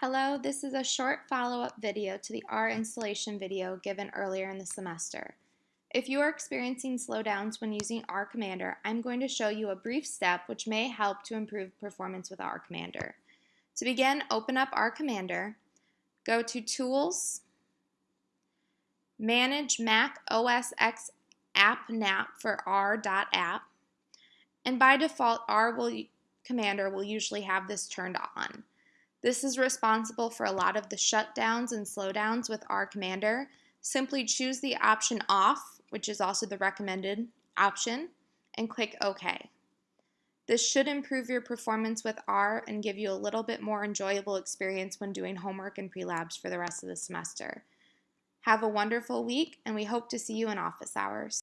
Hello, this is a short follow-up video to the R installation video given earlier in the semester. If you are experiencing slowdowns when using R Commander, I'm going to show you a brief step which may help to improve performance with R Commander. To begin, open up R Commander, go to Tools, Manage Mac OS X App NAP for R.app, and by default, R will, Commander will usually have this turned on. This is responsible for a lot of the shutdowns and slowdowns with R Commander. Simply choose the option off, which is also the recommended option, and click OK. This should improve your performance with R and give you a little bit more enjoyable experience when doing homework and pre-labs for the rest of the semester. Have a wonderful week, and we hope to see you in office hours.